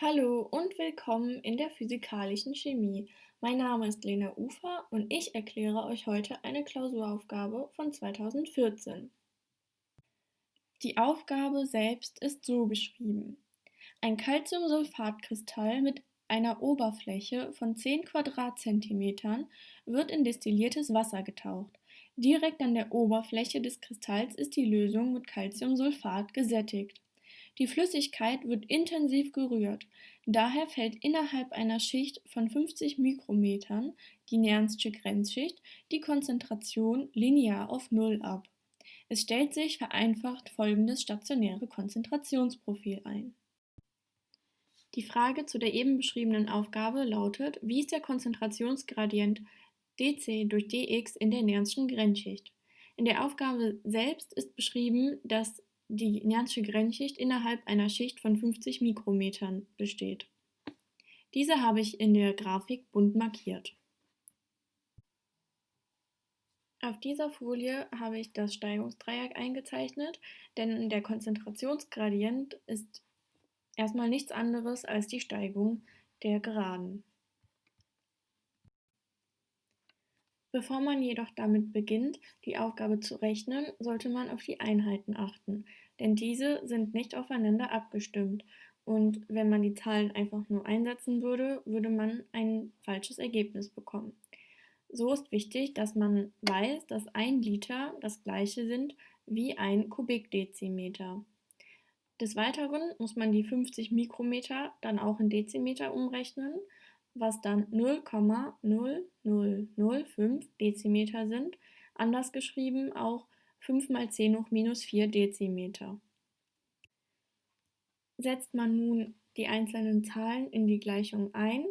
Hallo und willkommen in der Physikalischen Chemie. Mein Name ist Lena Ufer und ich erkläre euch heute eine Klausuraufgabe von 2014. Die Aufgabe selbst ist so beschrieben. Ein Calciumsulfatkristall mit einer Oberfläche von 10 Quadratzentimetern wird in destilliertes Wasser getaucht. Direkt an der Oberfläche des Kristalls ist die Lösung mit Calciumsulfat gesättigt. Die Flüssigkeit wird intensiv gerührt, daher fällt innerhalb einer Schicht von 50 Mikrometern, die Nernstsche Grenzschicht, die Konzentration linear auf Null ab. Es stellt sich vereinfacht folgendes stationäre Konzentrationsprofil ein. Die Frage zu der eben beschriebenen Aufgabe lautet, wie ist der Konzentrationsgradient dc durch dx in der Nernstschen Grenzschicht? In der Aufgabe selbst ist beschrieben, dass die Nerntsche Grenzschicht innerhalb einer Schicht von 50 Mikrometern besteht. Diese habe ich in der Grafik bunt markiert. Auf dieser Folie habe ich das Steigungsdreieck eingezeichnet, denn der Konzentrationsgradient ist erstmal nichts anderes als die Steigung der Geraden. Bevor man jedoch damit beginnt, die Aufgabe zu rechnen, sollte man auf die Einheiten achten, denn diese sind nicht aufeinander abgestimmt und wenn man die Zahlen einfach nur einsetzen würde, würde man ein falsches Ergebnis bekommen. So ist wichtig, dass man weiß, dass ein Liter das gleiche sind wie ein Kubikdezimeter. Des Weiteren muss man die 50 Mikrometer dann auch in Dezimeter umrechnen was dann 0,0005 Dezimeter sind, anders geschrieben auch 5 mal 10 hoch minus 4 Dezimeter. Setzt man nun die einzelnen Zahlen in die Gleichung ein,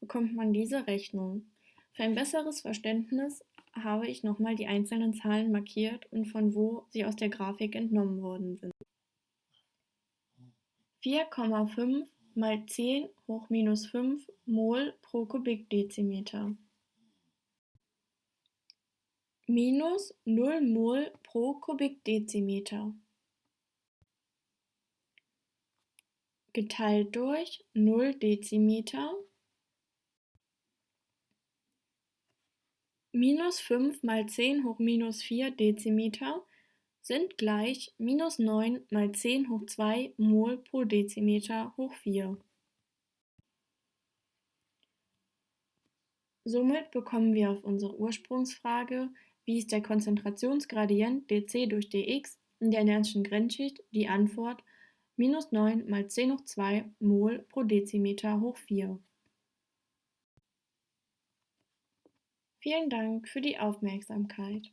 bekommt man diese Rechnung. Für ein besseres Verständnis habe ich nochmal die einzelnen Zahlen markiert und von wo sie aus der Grafik entnommen worden sind. 4,5 mal 10 hoch minus 5 mol pro Kubikdezimeter. Minus 0 mol pro Kubikdezimeter. Geteilt durch 0 Dezimeter. Minus 5 mal 10 hoch minus 4 Dezimeter sind gleich minus 9 mal 10 hoch 2 mol pro Dezimeter hoch 4. Somit bekommen wir auf unsere Ursprungsfrage, wie ist der Konzentrationsgradient dc durch dx in der Nernstschen Grenzschicht, die Antwort minus 9 mal 10 hoch 2 mol pro Dezimeter hoch 4. Vielen Dank für die Aufmerksamkeit.